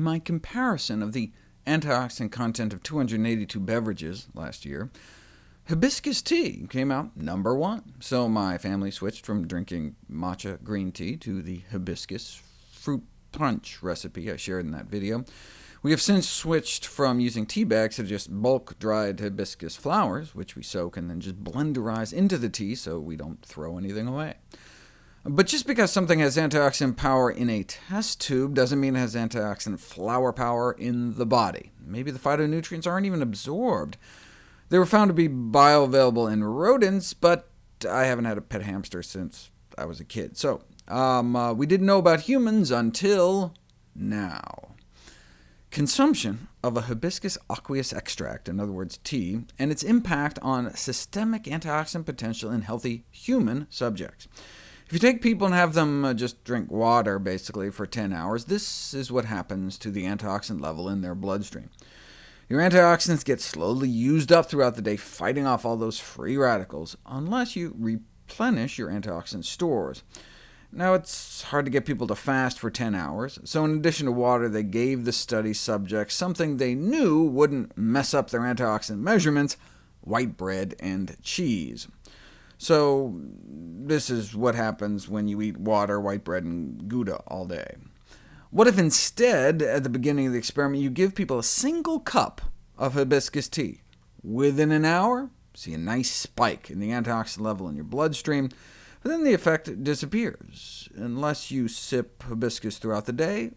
In my comparison of the antioxidant content of 282 beverages last year, hibiscus tea came out number one, so my family switched from drinking matcha green tea to the hibiscus fruit punch recipe I shared in that video. We have since switched from using tea bags to just bulk dried hibiscus flowers, which we soak and then just blenderize into the tea so we don't throw anything away. But just because something has antioxidant power in a test tube doesn't mean it has antioxidant flower power in the body. Maybe the phytonutrients aren't even absorbed. They were found to be bioavailable in rodents, but I haven't had a pet hamster since I was a kid. So um, uh, we didn't know about humans until now. Consumption of a hibiscus aqueous extract, in other words tea, and its impact on systemic antioxidant potential in healthy human subjects. If you take people and have them uh, just drink water, basically, for 10 hours, this is what happens to the antioxidant level in their bloodstream. Your antioxidants get slowly used up throughout the day, fighting off all those free radicals, unless you replenish your antioxidant stores. Now, it's hard to get people to fast for 10 hours, so in addition to water, they gave the study subjects something they knew wouldn't mess up their antioxidant measurements, white bread and cheese. So this is what happens when you eat water, white bread, and Gouda all day. What if instead, at the beginning of the experiment, you give people a single cup of hibiscus tea? Within an hour, see a nice spike in the antioxidant level in your bloodstream, but then the effect disappears, unless you sip hibiscus throughout the day,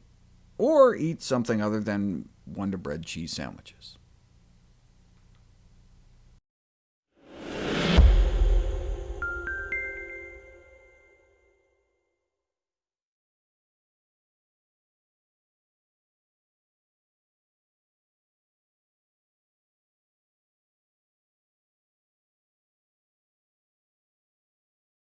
or eat something other than Wonder Bread cheese sandwiches.